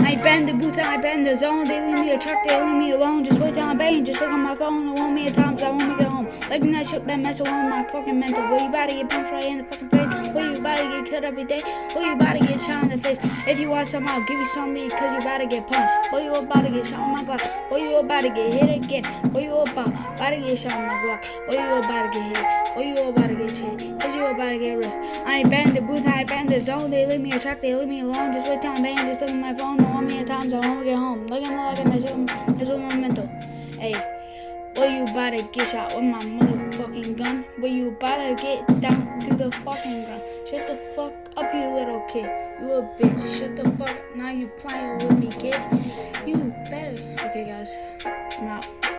I bend the booth and I bend the zone. They leave me a truck, they leave me alone. Just wait till I'm banging. Just look on my phone. I want me at times, I want me to like that shit been messing with my fucking mental. Well, you about to get punched right in the fucking face. Well, you about to get killed every day. Well, you about to get shot in the face. If you want some, I'll give you some because you about to get punched. Well, you about to get shot on my Glock. Well, you about to get hit again. Well, you about, about to get shot on my Glock. Well, you about to get hit. Well, you about to get hit. Cause you about to get risked. I ain't banned the booth, I ain't banned the zone. They leave me a track, they leave me alone. Just wait till I'm banging, just look at my phone. Don't want me at times, I won't get home. Look at me like I'm that's what my mental. Hey, well, you to get shot with my motherfucking gun? Well, you to get down to the fucking ground? Shut the fuck up, you little kid. You a bitch. Shut the fuck. Now you playing with me, kid. You better. Okay, guys. I'm out.